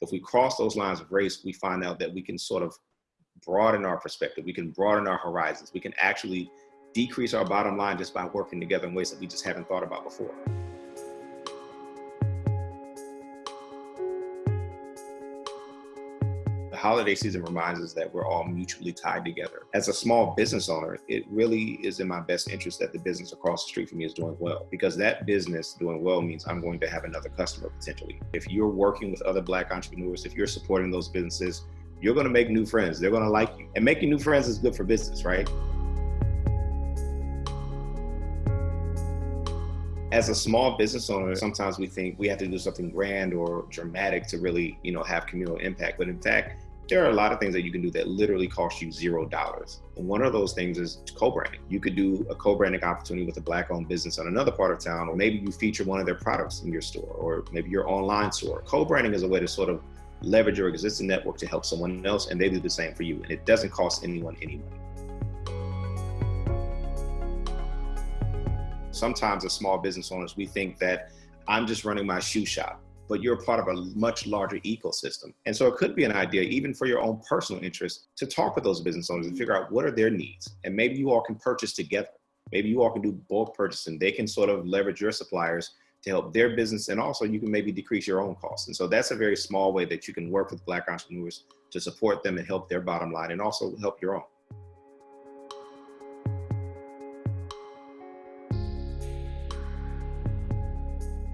If we cross those lines of race, we find out that we can sort of broaden our perspective. We can broaden our horizons. We can actually decrease our bottom line just by working together in ways that we just haven't thought about before. The holiday season reminds us that we're all mutually tied together. As a small business owner, it really is in my best interest that the business across the street from me is doing well because that business doing well means I'm going to have another customer potentially. If you're working with other black entrepreneurs, if you're supporting those businesses, you're going to make new friends. They're going to like you. And making new friends is good for business, right? As a small business owner, sometimes we think we have to do something grand or dramatic to really, you know, have communal impact. But in fact, there are a lot of things that you can do that literally cost you zero dollars. And one of those things is co-branding. You could do a co-branding opportunity with a black-owned business on another part of town, or maybe you feature one of their products in your store, or maybe your online store. Co-branding is a way to sort of leverage your existing network to help someone else and they do the same for you. And it doesn't cost anyone any money. Sometimes as small business owners, we think that I'm just running my shoe shop, but you're part of a much larger ecosystem. And so it could be an idea, even for your own personal interest, to talk with those business owners and figure out what are their needs. And maybe you all can purchase together. Maybe you all can do bulk purchasing. They can sort of leverage your suppliers to help their business and also you can maybe decrease your own costs. And so that's a very small way that you can work with black entrepreneurs to support them and help their bottom line and also help your own.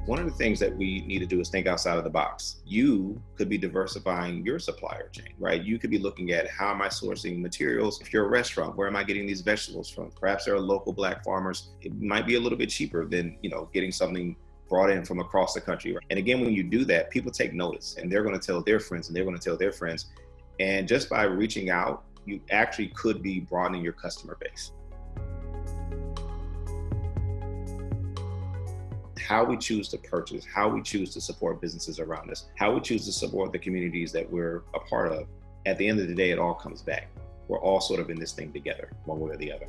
One of the things that we need to do is think outside of the box. You could be diversifying your supplier chain, right? You could be looking at how am I sourcing materials? If you're a restaurant, where am I getting these vegetables from? Perhaps there are local black farmers. It might be a little bit cheaper than, you know, getting something brought in from across the country. And again, when you do that, people take notice and they're going to tell their friends and they're going to tell their friends. And just by reaching out, you actually could be broadening your customer base. How we choose to purchase, how we choose to support businesses around us, how we choose to support the communities that we're a part of, at the end of the day, it all comes back. We're all sort of in this thing together, one way or the other.